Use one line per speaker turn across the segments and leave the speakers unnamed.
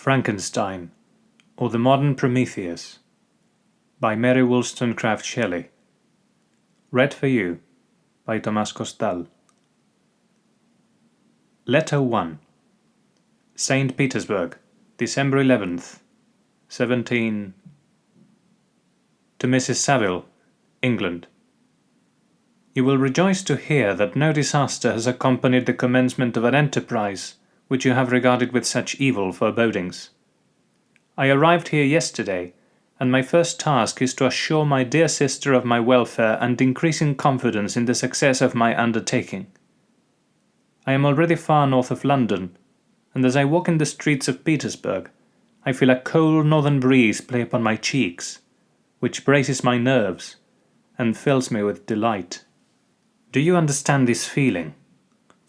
Frankenstein, or The Modern Prometheus, by Mary Wollstonecraft Shelley. Read for you by Tomás Costal. Letter 1 St. Petersburg, December 11th, 17... To Mrs. Saville, England. You will rejoice to hear that no disaster has accompanied the commencement of an enterprise which you have regarded with such evil forebodings. I arrived here yesterday, and my first task is to assure my dear sister of my welfare and increasing confidence in the success of my undertaking. I am already far north of London, and as I walk in the streets of Petersburg, I feel a cold northern breeze play upon my cheeks, which braces my nerves and fills me with delight. Do you understand this feeling?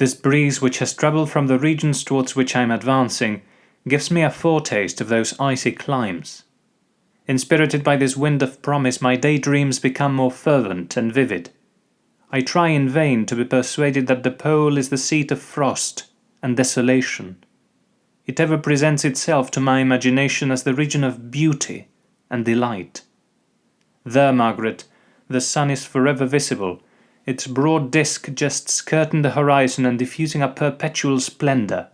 This breeze which has travelled from the regions towards which I am advancing gives me a foretaste of those icy climes. Inspirited by this wind of promise, my daydreams become more fervent and vivid. I try in vain to be persuaded that the pole is the seat of frost and desolation. It ever presents itself to my imagination as the region of beauty and delight. There, Margaret, the sun is forever visible, its broad disk just skirting the horizon and diffusing a perpetual splendour.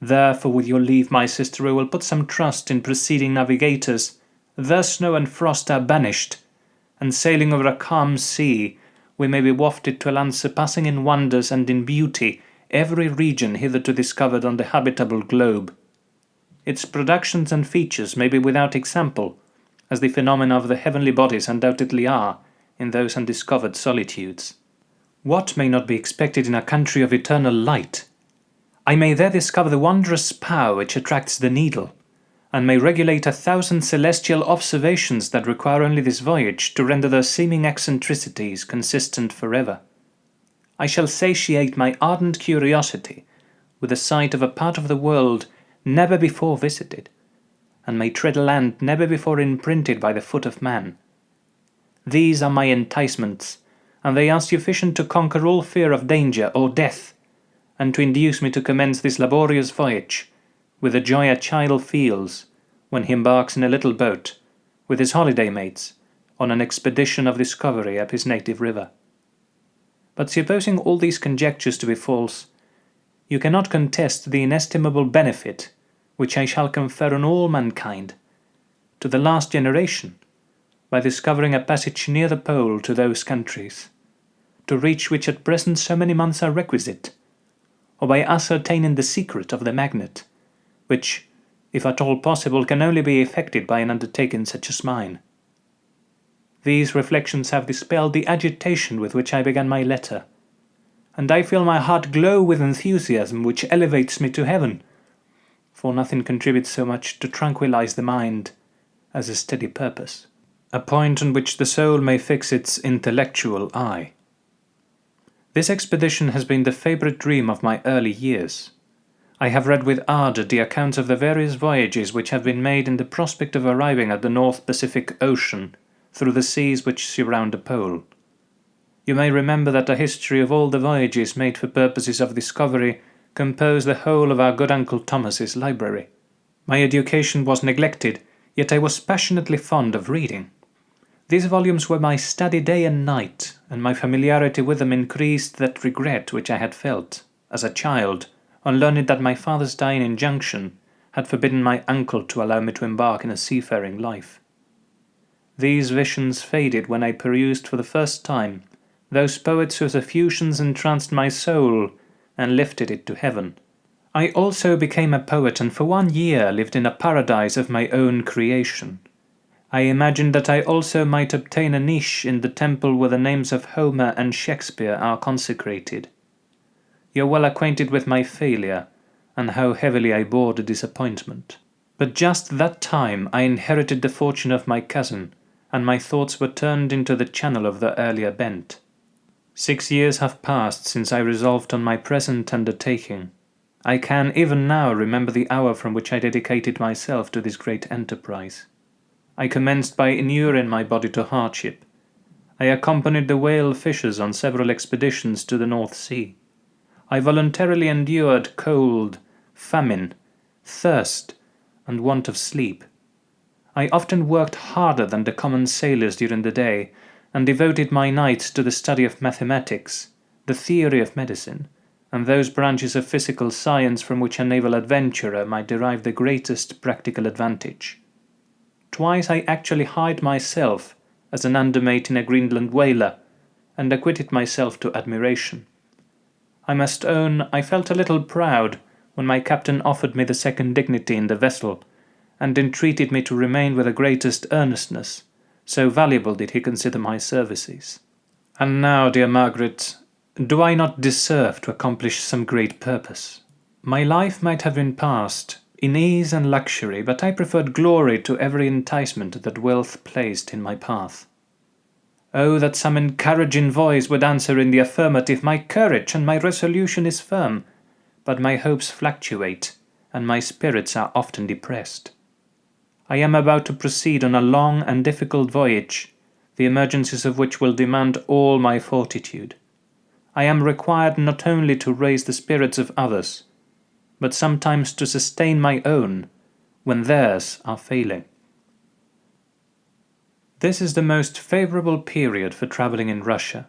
Therefore, with your leave, my sister, I will put some trust in preceding navigators. There snow and frost are banished, and sailing over a calm sea, we may be wafted to a land surpassing in wonders and in beauty every region hitherto discovered on the habitable globe. Its productions and features may be without example, as the phenomena of the heavenly bodies undoubtedly are, in those undiscovered solitudes. What may not be expected in a country of eternal light? I may there discover the wondrous power which attracts the needle, and may regulate a thousand celestial observations that require only this voyage to render their seeming eccentricities consistent forever. I shall satiate my ardent curiosity with the sight of a part of the world never before visited, and may tread a land never before imprinted by the foot of man. These are my enticements, and they are sufficient to conquer all fear of danger or death, and to induce me to commence this laborious voyage, with the joy a child feels when he embarks in a little boat, with his holiday mates, on an expedition of discovery up his native river. But supposing all these conjectures to be false, you cannot contest the inestimable benefit which I shall confer on all mankind, to the last generation, by discovering a passage near the pole to those countries, to reach which at present so many months are requisite, or by ascertaining the secret of the magnet, which, if at all possible, can only be effected by an undertaking such as mine. These reflections have dispelled the agitation with which I began my letter, and I feel my heart glow with enthusiasm which elevates me to heaven, for nothing contributes so much to tranquillize the mind as a steady purpose a point on which the soul may fix its intellectual eye. This expedition has been the favourite dream of my early years. I have read with ardour the accounts of the various voyages which have been made in the prospect of arriving at the North Pacific Ocean through the seas which surround the pole. You may remember that a history of all the voyages made for purposes of discovery composed the whole of our good Uncle Thomas's library. My education was neglected, yet I was passionately fond of reading. These volumes were my study day and night, and my familiarity with them increased that regret which I had felt, as a child, on learning that my father's dying injunction had forbidden my uncle to allow me to embark in a seafaring life. These visions faded when I perused for the first time those poets whose effusions entranced my soul and lifted it to heaven. I also became a poet and for one year lived in a paradise of my own creation. I imagined that I also might obtain a niche in the temple where the names of Homer and Shakespeare are consecrated. You're well acquainted with my failure, and how heavily I bore the disappointment. But just that time I inherited the fortune of my cousin, and my thoughts were turned into the channel of the earlier bent. Six years have passed since I resolved on my present undertaking. I can even now remember the hour from which I dedicated myself to this great enterprise. I commenced by inuring my body to hardship. I accompanied the whale fishers on several expeditions to the North Sea. I voluntarily endured cold, famine, thirst, and want of sleep. I often worked harder than the common sailors during the day, and devoted my nights to the study of mathematics, the theory of medicine, and those branches of physical science from which a naval adventurer might derive the greatest practical advantage. Twice I actually hired myself as an undermate in a Greenland whaler, and acquitted myself to admiration. I must own I felt a little proud when my captain offered me the second dignity in the vessel, and entreated me to remain with the greatest earnestness, so valuable did he consider my services. And now, dear Margaret, do I not deserve to accomplish some great purpose? My life might have been passed in ease and luxury, but I preferred glory to every enticement that wealth placed in my path. Oh, that some encouraging voice would answer in the affirmative, my courage and my resolution is firm, but my hopes fluctuate, and my spirits are often depressed. I am about to proceed on a long and difficult voyage, the emergencies of which will demand all my fortitude. I am required not only to raise the spirits of others, but sometimes to sustain my own when theirs are failing. This is the most favourable period for travelling in Russia.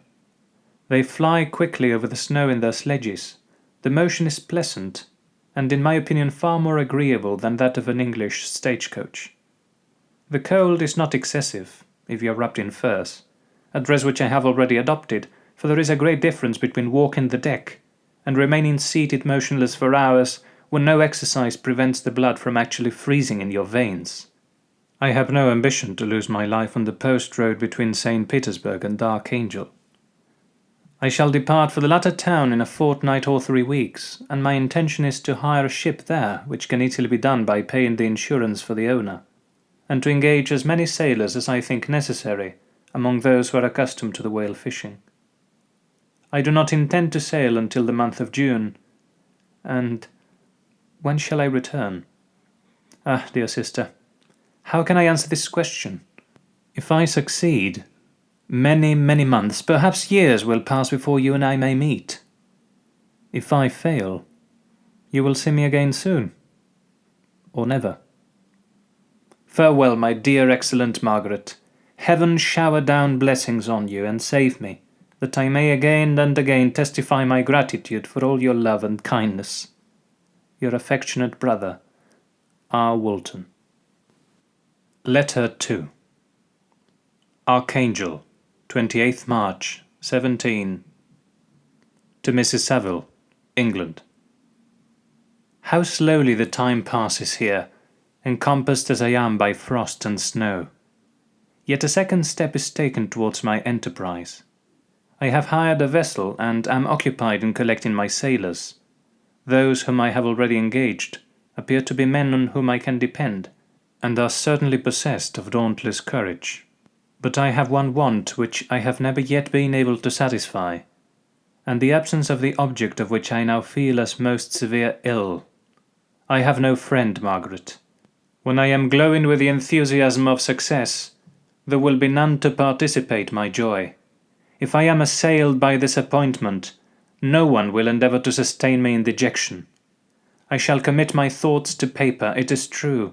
They fly quickly over the snow in their sledges, the motion is pleasant, and in my opinion far more agreeable than that of an English stagecoach. The cold is not excessive, if you are wrapped in furs, a dress which I have already adopted, for there is a great difference between walking the deck and remaining seated motionless for hours when no exercise prevents the blood from actually freezing in your veins. I have no ambition to lose my life on the post road between St. Petersburg and Archangel. I shall depart for the latter town in a fortnight or three weeks, and my intention is to hire a ship there, which can easily be done by paying the insurance for the owner, and to engage as many sailors as I think necessary among those who are accustomed to the whale fishing. I do not intend to sail until the month of June. And when shall I return? Ah, dear sister, how can I answer this question? If I succeed, many, many months, perhaps years will pass before you and I may meet. If I fail, you will see me again soon. Or never. Farewell, my dear excellent Margaret. Heaven shower down blessings on you and save me that I may again and again testify my gratitude for all your love and kindness. Your affectionate brother, R. Walton. Letter 2 Archangel, 28th March, 17 To Mrs. Saville, England. How slowly the time passes here, encompassed as I am by frost and snow. Yet a second step is taken towards my enterprise. I have hired a vessel and am occupied in collecting my sailors. Those whom I have already engaged appear to be men on whom I can depend, and are certainly possessed of dauntless courage. But I have one want which I have never yet been able to satisfy, and the absence of the object of which I now feel as most severe ill. I have no friend, Margaret. When I am glowing with the enthusiasm of success, there will be none to participate my joy. If I am assailed by disappointment, no one will endeavour to sustain me in dejection. I shall commit my thoughts to paper, it is true,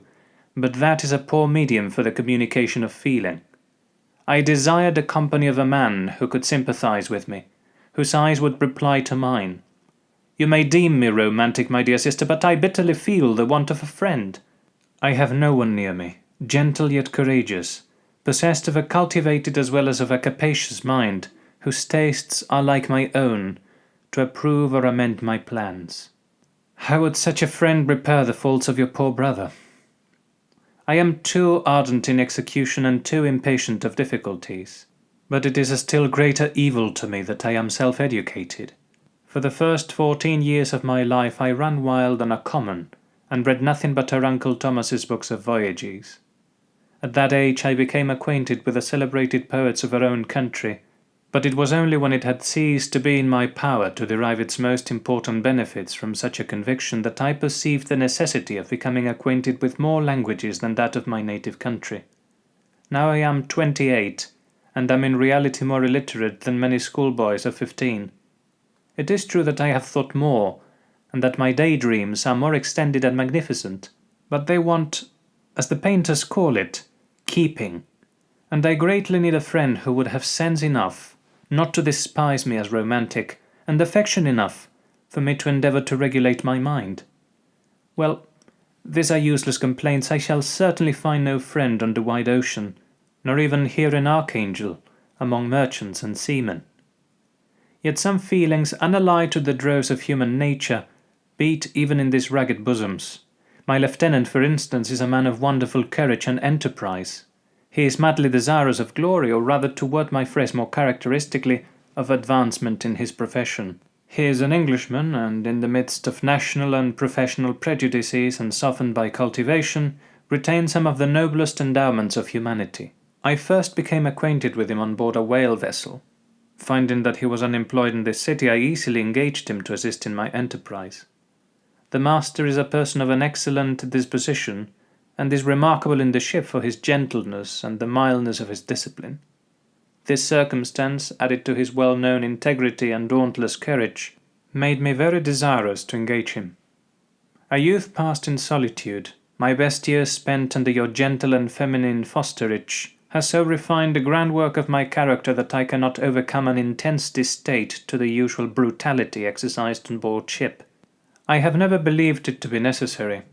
but that is a poor medium for the communication of feeling. I desire the company of a man who could sympathize with me, whose eyes would reply to mine. You may deem me romantic, my dear sister, but I bitterly feel the want of a friend. I have no one near me, gentle yet courageous, possessed of a cultivated as well as of a capacious mind, whose tastes are like my own, to approve or amend my plans. How would such a friend repair the faults of your poor brother? I am too ardent in execution and too impatient of difficulties. But it is a still greater evil to me that I am self-educated. For the first fourteen years of my life I ran wild on a common, and read nothing but her Uncle Thomas's books of voyages. At that age I became acquainted with the celebrated poets of our own country, but it was only when it had ceased to be in my power to derive its most important benefits from such a conviction that I perceived the necessity of becoming acquainted with more languages than that of my native country. Now I am twenty-eight, and am in reality more illiterate than many schoolboys of fifteen. It is true that I have thought more, and that my daydreams are more extended and magnificent, but they want, as the painters call it, keeping, and I greatly need a friend who would have sense enough not to despise me as romantic, and affection enough for me to endeavour to regulate my mind. Well, these are useless complaints. I shall certainly find no friend on the wide ocean, nor even here in Archangel, among merchants and seamen. Yet some feelings unallied to the droves of human nature beat even in these ragged bosoms. My lieutenant, for instance, is a man of wonderful courage and enterprise. He is madly desirous of glory, or rather, to word my phrase more characteristically, of advancement in his profession. He is an Englishman, and in the midst of national and professional prejudices and softened by cultivation, retains some of the noblest endowments of humanity. I first became acquainted with him on board a whale vessel. Finding that he was unemployed in this city, I easily engaged him to assist in my enterprise. The master is a person of an excellent disposition, and is remarkable in the ship for his gentleness and the mildness of his discipline. This circumstance, added to his well-known integrity and dauntless courage, made me very desirous to engage him. A youth passed in solitude, my best years spent under your gentle and feminine fosterage, has so refined the groundwork of my character that I cannot overcome an intense distaste to the usual brutality exercised on board ship. I have never believed it to be necessary,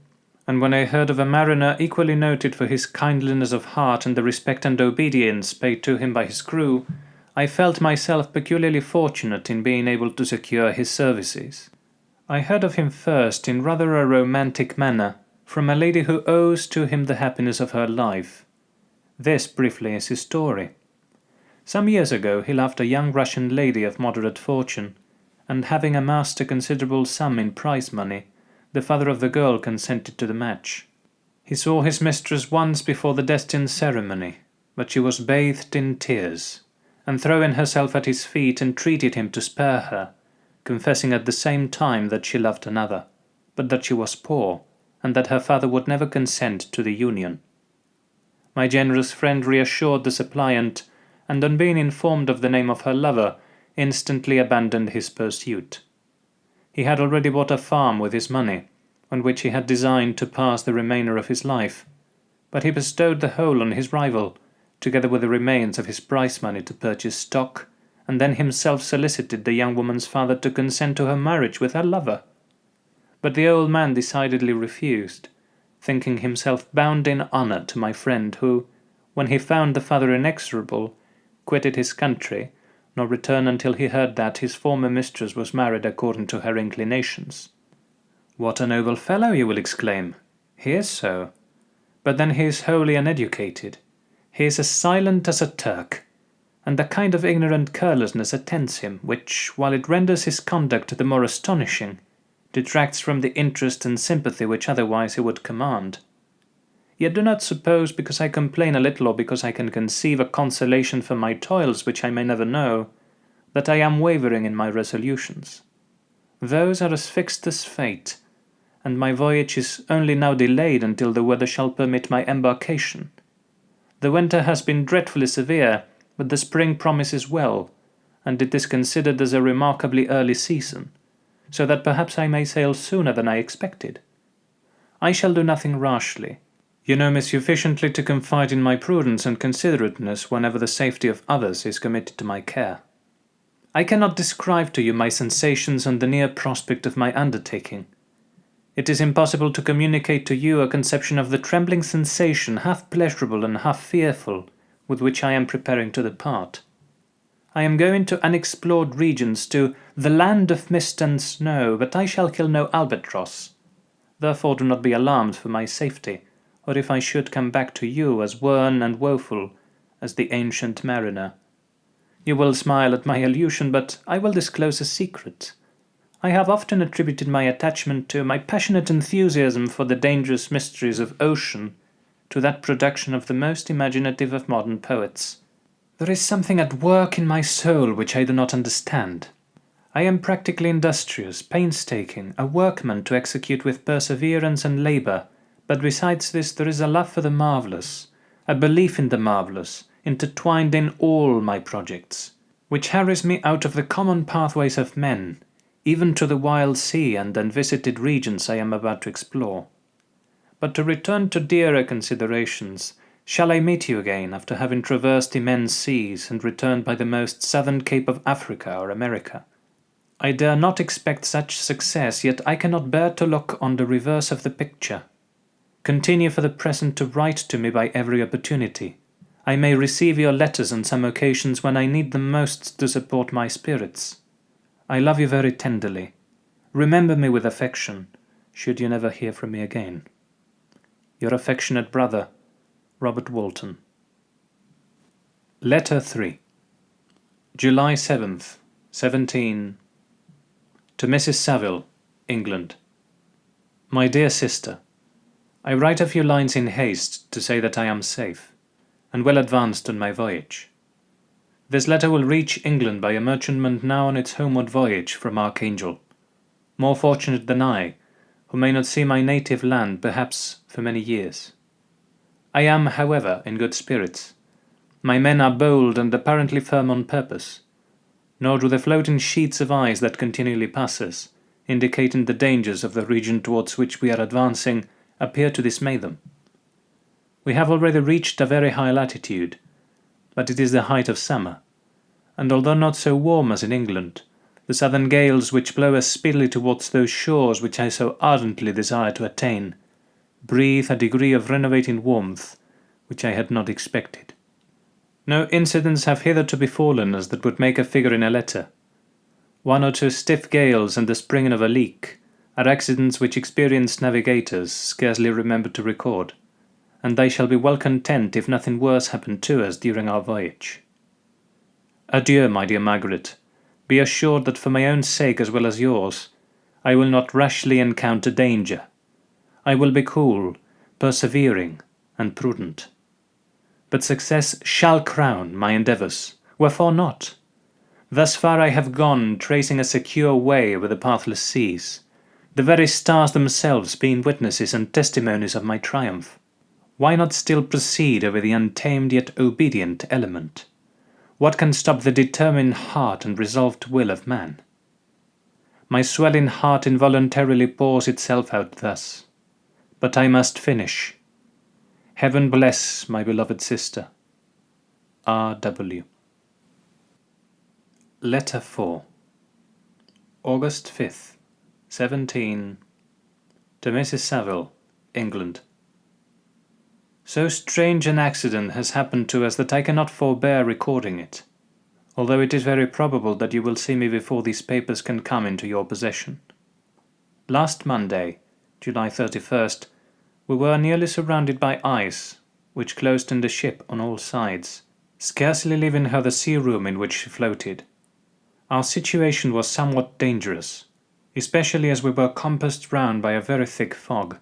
and when I heard of a mariner equally noted for his kindliness of heart and the respect and obedience paid to him by his crew, I felt myself peculiarly fortunate in being able to secure his services. I heard of him first in rather a romantic manner, from a lady who owes to him the happiness of her life. This, briefly, is his story. Some years ago he loved a young Russian lady of moderate fortune, and having amassed a considerable sum in prize money, the father of the girl consented to the match. He saw his mistress once before the destined ceremony, but she was bathed in tears, and throwing herself at his feet entreated him to spare her, confessing at the same time that she loved another, but that she was poor, and that her father would never consent to the union. My generous friend reassured the suppliant, and on being informed of the name of her lover, instantly abandoned his pursuit. He had already bought a farm with his money, on which he had designed to pass the remainder of his life, but he bestowed the whole on his rival, together with the remains of his prize money to purchase stock, and then himself solicited the young woman's father to consent to her marriage with her lover. But the old man decidedly refused, thinking himself bound in honour to my friend, who, when he found the father inexorable, quitted his country, nor return until he heard that his former mistress was married according to her inclinations. What a noble fellow, you will exclaim. He is so. But then he is wholly uneducated. He is as silent as a Turk, and a kind of ignorant carelessness attends him, which, while it renders his conduct the more astonishing, detracts from the interest and sympathy which otherwise he would command. Yet do not suppose, because I complain a little or because I can conceive a consolation for my toils which I may never know, that I am wavering in my resolutions. Those are as fixed as fate, and my voyage is only now delayed until the weather shall permit my embarkation. The winter has been dreadfully severe, but the spring promises well, and it is considered as a remarkably early season, so that perhaps I may sail sooner than I expected. I shall do nothing rashly, you know me sufficiently to confide in my prudence and considerateness whenever the safety of others is committed to my care. I cannot describe to you my sensations on the near prospect of my undertaking. It is impossible to communicate to you a conception of the trembling sensation, half pleasurable and half fearful, with which I am preparing to depart. I am going to unexplored regions, to the land of mist and snow, but I shall kill no albatross. Therefore do not be alarmed for my safety or if I should come back to you as worn and woeful as the ancient mariner. You will smile at my allusion, but I will disclose a secret. I have often attributed my attachment to my passionate enthusiasm for the dangerous mysteries of ocean to that production of the most imaginative of modern poets. There is something at work in my soul which I do not understand. I am practically industrious, painstaking, a workman to execute with perseverance and labour but besides this there is a love for the marvellous, a belief in the marvellous, intertwined in all my projects, which harries me out of the common pathways of men, even to the wild sea and unvisited regions I am about to explore. But to return to dearer considerations, shall I meet you again after having traversed immense seas and returned by the most southern cape of Africa or America? I dare not expect such success, yet I cannot bear to look on the reverse of the picture. Continue for the present to write to me by every opportunity. I may receive your letters on some occasions when I need them most to support my spirits. I love you very tenderly. Remember me with affection, should you never hear from me again. Your affectionate brother, Robert Walton. Letter 3 July 7th, 17 To Mrs. Saville, England My dear sister, I write a few lines in haste to say that I am safe, and well advanced on my voyage. This letter will reach England by a merchantman now on its homeward voyage from Archangel, more fortunate than I, who may not see my native land perhaps for many years. I am, however, in good spirits. My men are bold and apparently firm on purpose, nor do the floating sheets of ice that continually pass us, indicating the dangers of the region towards which we are advancing, appear to dismay them. We have already reached a very high latitude, but it is the height of summer, and although not so warm as in England, the southern gales which blow us speedily towards those shores which I so ardently desire to attain, breathe a degree of renovating warmth which I had not expected. No incidents have hitherto befallen us that would make a figure in a letter. One or two stiff gales and the springing of a leak are accidents which experienced navigators scarcely remember to record, and they shall be well content if nothing worse happen to us during our voyage. Adieu, my dear Margaret. Be assured that for my own sake as well as yours, I will not rashly encounter danger. I will be cool, persevering, and prudent. But success shall crown my endeavours. Wherefore not? Thus far I have gone, tracing a secure way over the pathless seas, the very stars themselves being witnesses and testimonies of my triumph. Why not still proceed over the untamed yet obedient element? What can stop the determined heart and resolved will of man? My swelling heart involuntarily pours itself out thus. But I must finish. Heaven bless my beloved sister. R. W. Letter 4 August 5th, 17 To Mrs. Saville, England So strange an accident has happened to us that I cannot forbear recording it, although it is very probable that you will see me before these papers can come into your possession. Last Monday, July 31st, we were nearly surrounded by ice, which closed in the ship on all sides, scarcely leaving her the sea room in which she floated. Our situation was somewhat dangerous, especially as we were compassed round by a very thick fog.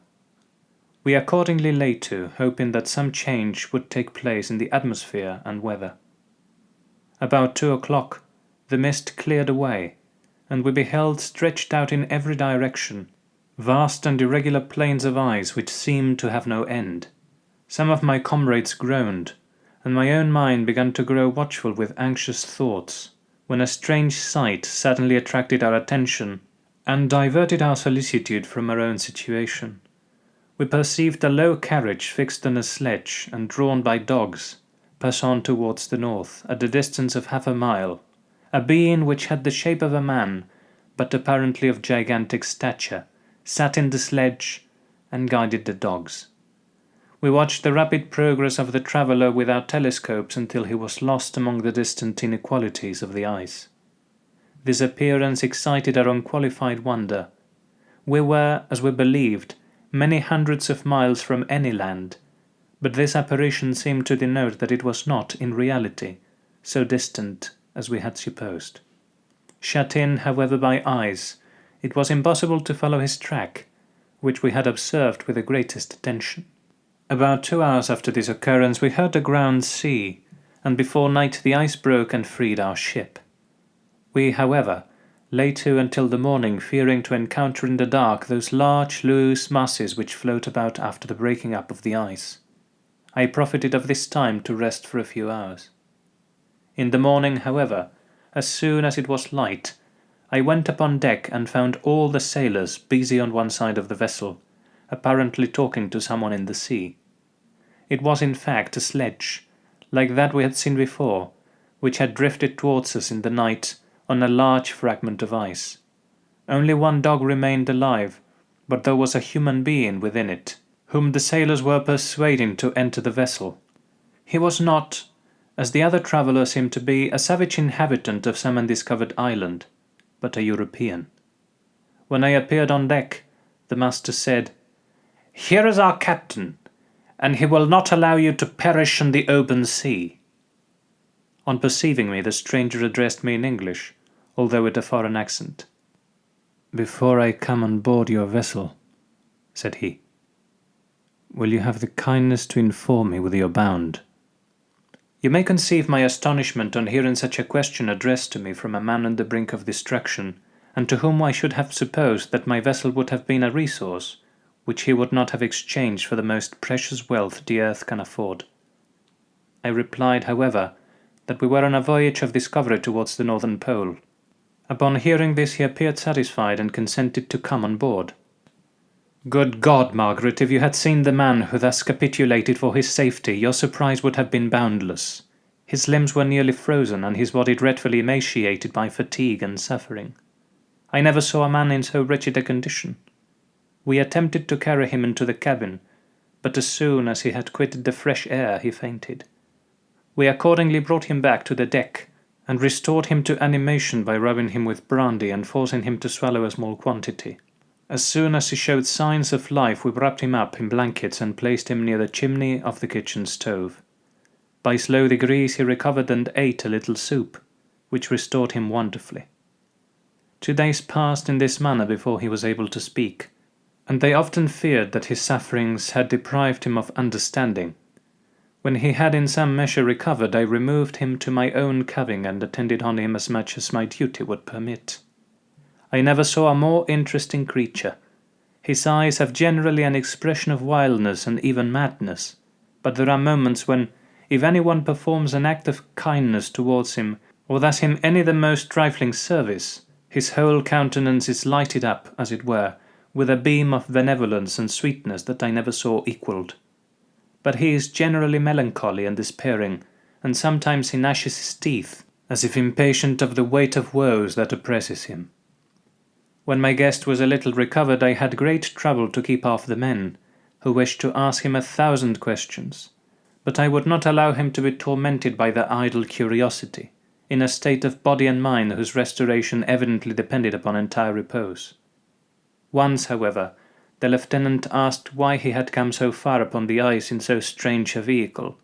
We accordingly lay to, hoping that some change would take place in the atmosphere and weather. About two o'clock the mist cleared away, and we beheld stretched out in every direction vast and irregular plains of ice which seemed to have no end. Some of my comrades groaned, and my own mind began to grow watchful with anxious thoughts, when a strange sight suddenly attracted our attention, and diverted our solicitude from our own situation. We perceived a low carriage fixed on a sledge and drawn by dogs, pass on towards the north, at the distance of half a mile, a being which had the shape of a man, but apparently of gigantic stature, sat in the sledge, and guided the dogs. We watched the rapid progress of the traveller with our telescopes until he was lost among the distant inequalities of the ice. This appearance excited our unqualified wonder. We were, as we believed, many hundreds of miles from any land, but this apparition seemed to denote that it was not, in reality, so distant as we had supposed. Shut in, however, by ice, it was impossible to follow his track, which we had observed with the greatest attention. About two hours after this occurrence we heard the ground sea, and before night the ice broke and freed our ship. We, however, lay to until the morning, fearing to encounter in the dark those large loose masses which float about after the breaking up of the ice. I profited of this time to rest for a few hours. In the morning, however, as soon as it was light, I went upon deck and found all the sailors busy on one side of the vessel, apparently talking to someone in the sea. It was in fact a sledge, like that we had seen before, which had drifted towards us in the night on a large fragment of ice. Only one dog remained alive, but there was a human being within it, whom the sailors were persuading to enter the vessel. He was not, as the other traveller seemed to be, a savage inhabitant of some undiscovered island, but a European. When I appeared on deck, the master said, Here is our captain, and he will not allow you to perish in the open sea. On perceiving me, the stranger addressed me in English, although with a foreign accent. Before I come on board your vessel, said he, will you have the kindness to inform me whither you're bound? You may conceive my astonishment on hearing such a question addressed to me from a man on the brink of destruction, and to whom I should have supposed that my vessel would have been a resource, which he would not have exchanged for the most precious wealth the earth can afford. I replied, however, that we were on a voyage of discovery towards the northern pole. Upon hearing this he appeared satisfied and consented to come on board. Good God, Margaret, if you had seen the man who thus capitulated for his safety, your surprise would have been boundless. His limbs were nearly frozen, and his body dreadfully emaciated by fatigue and suffering. I never saw a man in so wretched a condition. We attempted to carry him into the cabin, but as soon as he had quitted the fresh air he fainted. We accordingly brought him back to the deck, and restored him to animation by rubbing him with brandy and forcing him to swallow a small quantity. As soon as he showed signs of life we wrapped him up in blankets and placed him near the chimney of the kitchen stove. By slow degrees he recovered and ate a little soup, which restored him wonderfully. Two days passed in this manner before he was able to speak, and they often feared that his sufferings had deprived him of understanding. When he had in some measure recovered, I removed him to my own cabin and attended on him as much as my duty would permit. I never saw a more interesting creature. His eyes have generally an expression of wildness and even madness, but there are moments when, if anyone performs an act of kindness towards him, or does him any the most trifling service, his whole countenance is lighted up, as it were, with a beam of benevolence and sweetness that I never saw equalled. But he is generally melancholy and despairing, and sometimes he gnashes his teeth, as if impatient of the weight of woes that oppresses him. When my guest was a little recovered, I had great trouble to keep off the men, who wished to ask him a thousand questions, but I would not allow him to be tormented by their idle curiosity, in a state of body and mind whose restoration evidently depended upon entire repose. Once, however, the lieutenant asked why he had come so far upon the ice in so strange a vehicle.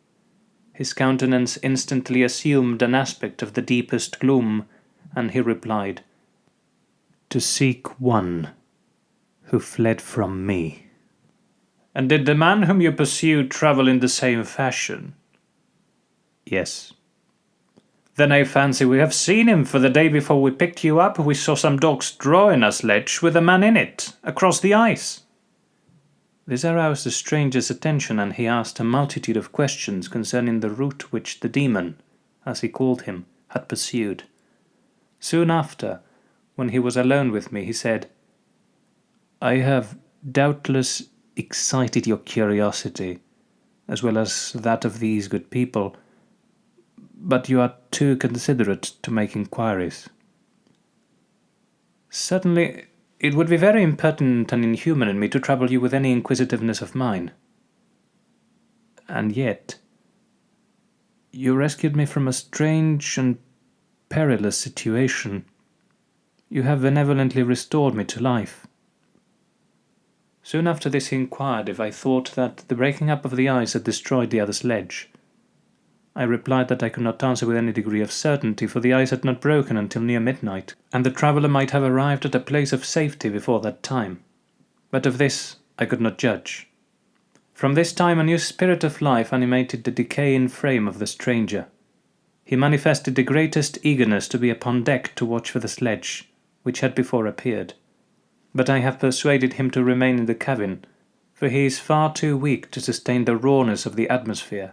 His countenance instantly assumed an aspect of the deepest gloom, and he replied, To seek one who fled from me. And did the man whom you pursued travel in the same fashion? Yes. Then I fancy we have seen him, for the day before we picked you up we saw some dogs drawing a sledge with a man in it, across the ice. This aroused the stranger's attention, and he asked a multitude of questions concerning the route which the demon, as he called him, had pursued. Soon after, when he was alone with me, he said, I have doubtless excited your curiosity, as well as that of these good people, but you are too considerate to make inquiries. Certainly, it would be very impertinent and inhuman in me to trouble you with any inquisitiveness of mine. And yet, you rescued me from a strange and perilous situation. You have benevolently restored me to life. Soon after this he inquired if I thought that the breaking up of the ice had destroyed the other sledge. I replied that I could not answer with any degree of certainty, for the ice had not broken until near midnight, and the traveller might have arrived at a place of safety before that time. But of this I could not judge. From this time a new spirit of life animated the decaying frame of the stranger. He manifested the greatest eagerness to be upon deck to watch for the sledge, which had before appeared. But I have persuaded him to remain in the cabin, for he is far too weak to sustain the rawness of the atmosphere.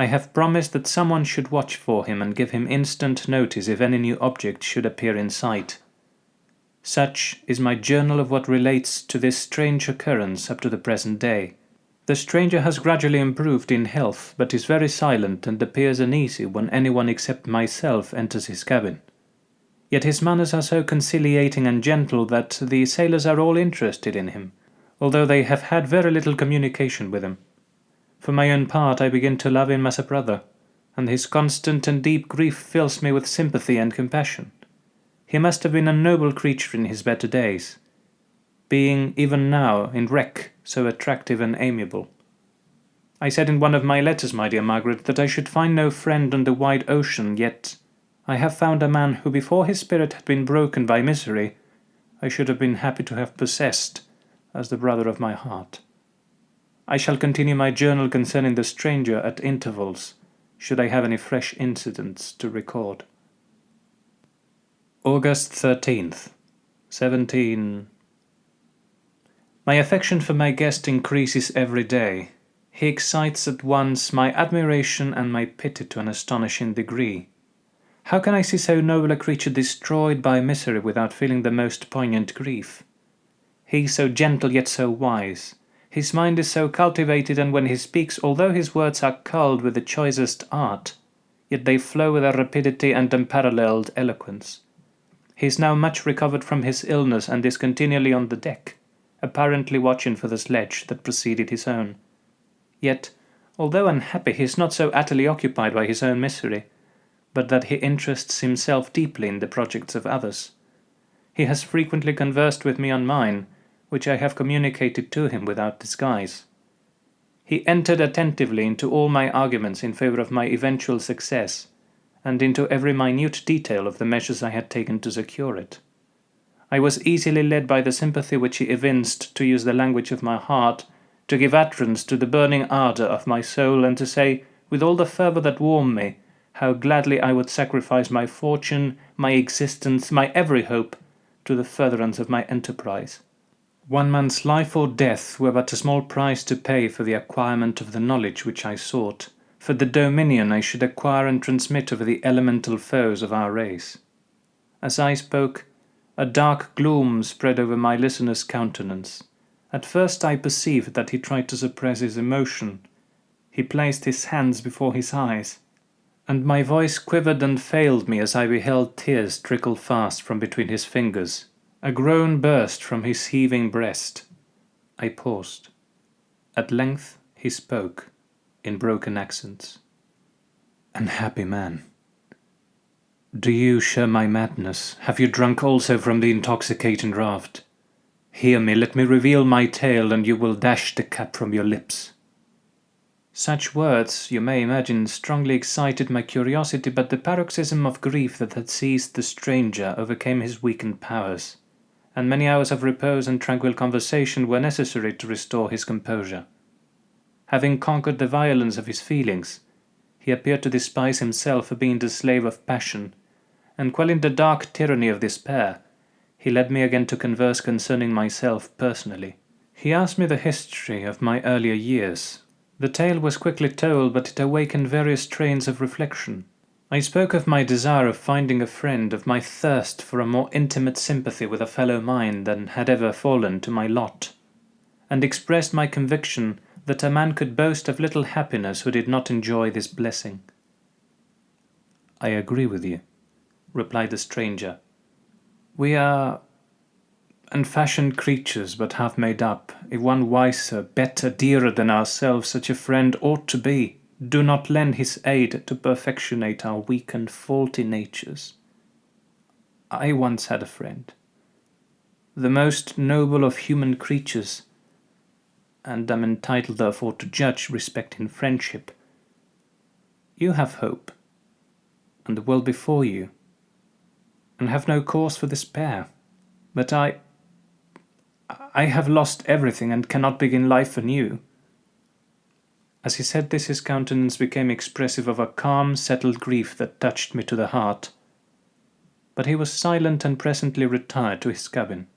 I have promised that someone should watch for him and give him instant notice if any new object should appear in sight. Such is my journal of what relates to this strange occurrence up to the present day. The stranger has gradually improved in health, but is very silent and appears uneasy when anyone except myself enters his cabin. Yet his manners are so conciliating and gentle that the sailors are all interested in him, although they have had very little communication with him. For my own part, I begin to love him as a brother, and his constant and deep grief fills me with sympathy and compassion. He must have been a noble creature in his better days, being even now in wreck so attractive and amiable. I said in one of my letters, my dear Margaret, that I should find no friend on the wide ocean, yet I have found a man who before his spirit had been broken by misery, I should have been happy to have possessed as the brother of my heart. I shall continue my journal concerning the stranger at intervals, should I have any fresh incidents to record. August 13th, 17. My affection for my guest increases every day. He excites at once my admiration and my pity to an astonishing degree. How can I see so noble a creature destroyed by misery without feeling the most poignant grief? He so gentle yet so wise. His mind is so cultivated, and when he speaks, although his words are culled with the choicest art, yet they flow with a rapidity and unparalleled eloquence. He is now much recovered from his illness and is continually on the deck, apparently watching for the sledge that preceded his own. Yet, although unhappy, he is not so utterly occupied by his own misery, but that he interests himself deeply in the projects of others. He has frequently conversed with me on mine, which I have communicated to him without disguise. He entered attentively into all my arguments in favour of my eventual success, and into every minute detail of the measures I had taken to secure it. I was easily led by the sympathy which he evinced to use the language of my heart, to give utterance to the burning ardour of my soul, and to say, with all the fervour that warmed me, how gladly I would sacrifice my fortune, my existence, my every hope, to the furtherance of my enterprise. One man's life or death were but a small price to pay for the acquirement of the knowledge which I sought for the dominion I should acquire and transmit over the elemental foes of our race. As I spoke, a dark gloom spread over my listener's countenance. At first I perceived that he tried to suppress his emotion. He placed his hands before his eyes, and my voice quivered and failed me as I beheld tears trickle fast from between his fingers. A groan burst from his heaving breast. I paused. At length he spoke in broken accents. Unhappy man, do you share my madness? Have you drunk also from the intoxicating draught? Hear me, let me reveal my tale, and you will dash the cap from your lips. Such words, you may imagine, strongly excited my curiosity, but the paroxysm of grief that had seized the stranger overcame his weakened powers, and many hours of repose and tranquil conversation were necessary to restore his composure. Having conquered the violence of his feelings, he appeared to despise himself for being the slave of passion, and quelling the dark tyranny of despair, he led me again to converse concerning myself personally. He asked me the history of my earlier years. The tale was quickly told, but it awakened various trains of reflection. I spoke of my desire of finding a friend, of my thirst for a more intimate sympathy with a fellow mind than had ever fallen to my lot, and expressed my conviction that a man could boast of little happiness who did not enjoy this blessing. I agree with you, replied the stranger. We are unfashioned creatures, but half made up. If one wiser, better, dearer than ourselves such a friend ought to be, do not lend his aid to perfectionate our weak and faulty natures. I once had a friend, the most noble of human creatures, and am entitled therefore to judge respecting friendship. You have hope, and the world before you, and have no cause for despair. But I... I have lost everything and cannot begin life anew. As he said this his countenance became expressive of a calm, settled grief that touched me to the heart. But he was silent and presently retired to his cabin.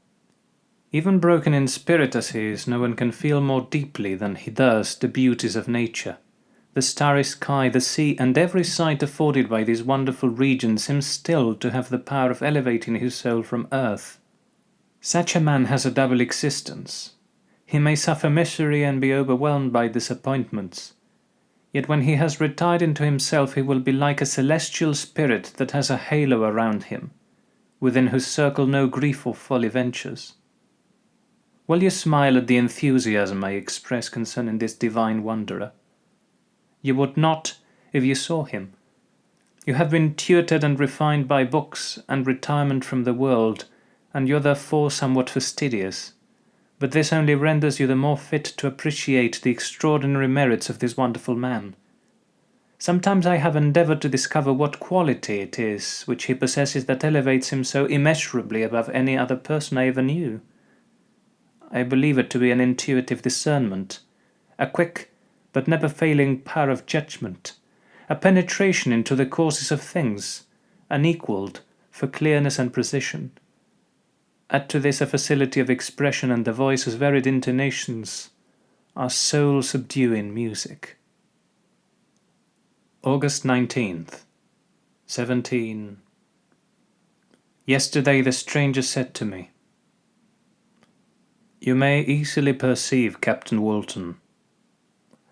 Even broken in spirit as he is, no one can feel more deeply than he does the beauties of nature. The starry sky, the sea, and every sight afforded by these wonderful regions seems still to have the power of elevating his soul from earth. Such a man has a double existence. He may suffer misery and be overwhelmed by disappointments. Yet when he has retired into himself he will be like a celestial spirit that has a halo around him, within whose circle no grief or folly ventures. Will you smile at the enthusiasm I express concerning this divine wanderer? You would not if you saw him. You have been tutored and refined by books and retirement from the world, and you are therefore somewhat fastidious. But this only renders you the more fit to appreciate the extraordinary merits of this wonderful man. Sometimes I have endeavoured to discover what quality it is which he possesses that elevates him so immeasurably above any other person I ever knew. I believe it to be an intuitive discernment, a quick but never failing power of judgment, a penetration into the causes of things, unequalled for clearness and precision. Add to this a facility of expression and the voice's varied intonations are soul-subduing music. August 19th, 17. Yesterday the stranger said to me, You may easily perceive, Captain Walton,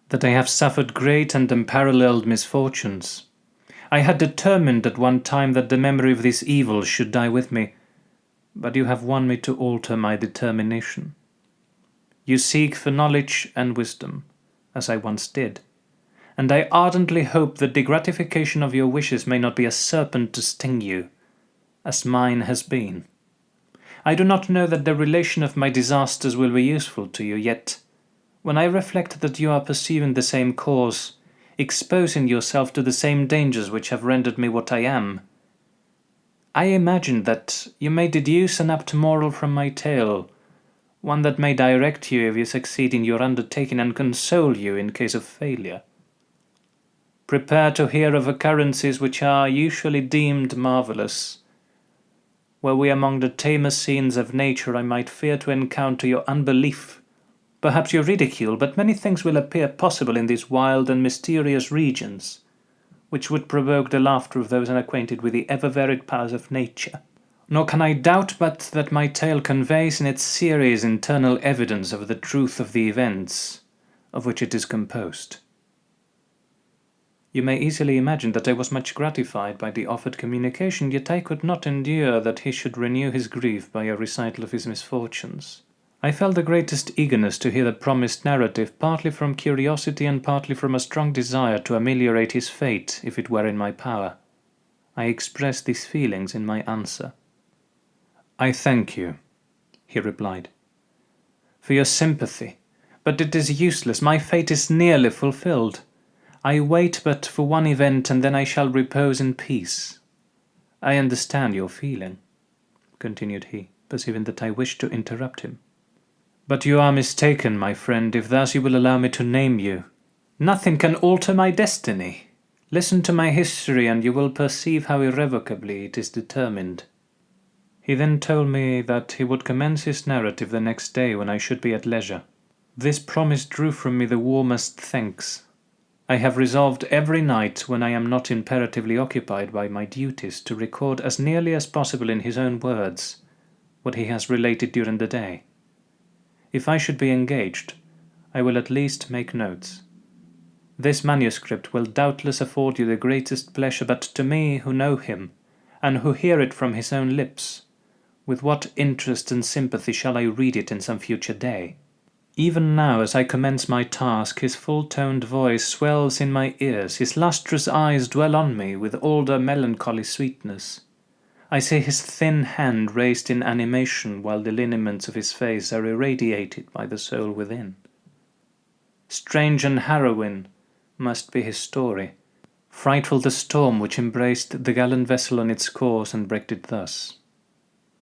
that I have suffered great and unparalleled misfortunes. I had determined at one time that the memory of this evil should die with me, but you have won me to alter my determination. You seek for knowledge and wisdom, as I once did, and I ardently hope that the gratification of your wishes may not be a serpent to sting you, as mine has been. I do not know that the relation of my disasters will be useful to you, yet, when I reflect that you are pursuing the same course, exposing yourself to the same dangers which have rendered me what I am, I imagine that you may deduce an apt moral from my tale, one that may direct you if you succeed in your undertaking and console you in case of failure. Prepare to hear of occurrences which are usually deemed marvellous. Were we among the tamer scenes of nature I might fear to encounter your unbelief, perhaps your ridicule, but many things will appear possible in these wild and mysterious regions which would provoke the laughter of those unacquainted with the ever-varied powers of nature. Nor can I doubt but that my tale conveys in its series internal evidence of the truth of the events of which it is composed. You may easily imagine that I was much gratified by the offered communication, yet I could not endure that he should renew his grief by a recital of his misfortunes. I felt the greatest eagerness to hear the promised narrative, partly from curiosity and partly from a strong desire to ameliorate his fate if it were in my power. I expressed these feelings in my answer. I thank you, he replied, for your sympathy, but it is useless, my fate is nearly fulfilled. I wait but for one event and then I shall repose in peace. I understand your feeling, continued he, perceiving that I wished to interrupt him. But you are mistaken, my friend, if thus you will allow me to name you. Nothing can alter my destiny. Listen to my history and you will perceive how irrevocably it is determined. He then told me that he would commence his narrative the next day when I should be at leisure. This promise drew from me the warmest thanks. I have resolved every night when I am not imperatively occupied by my duties to record as nearly as possible in his own words what he has related during the day. If I should be engaged, I will at least make notes. This manuscript will doubtless afford you the greatest pleasure, but to me who know him, and who hear it from his own lips, with what interest and sympathy shall I read it in some future day? Even now, as I commence my task, his full-toned voice swells in my ears, his lustrous eyes dwell on me with all their melancholy sweetness. I see his thin hand raised in animation while the lineaments of his face are irradiated by the soul within. Strange and harrowing must be his story, frightful the storm which embraced the gallant vessel on its course and wrecked it thus.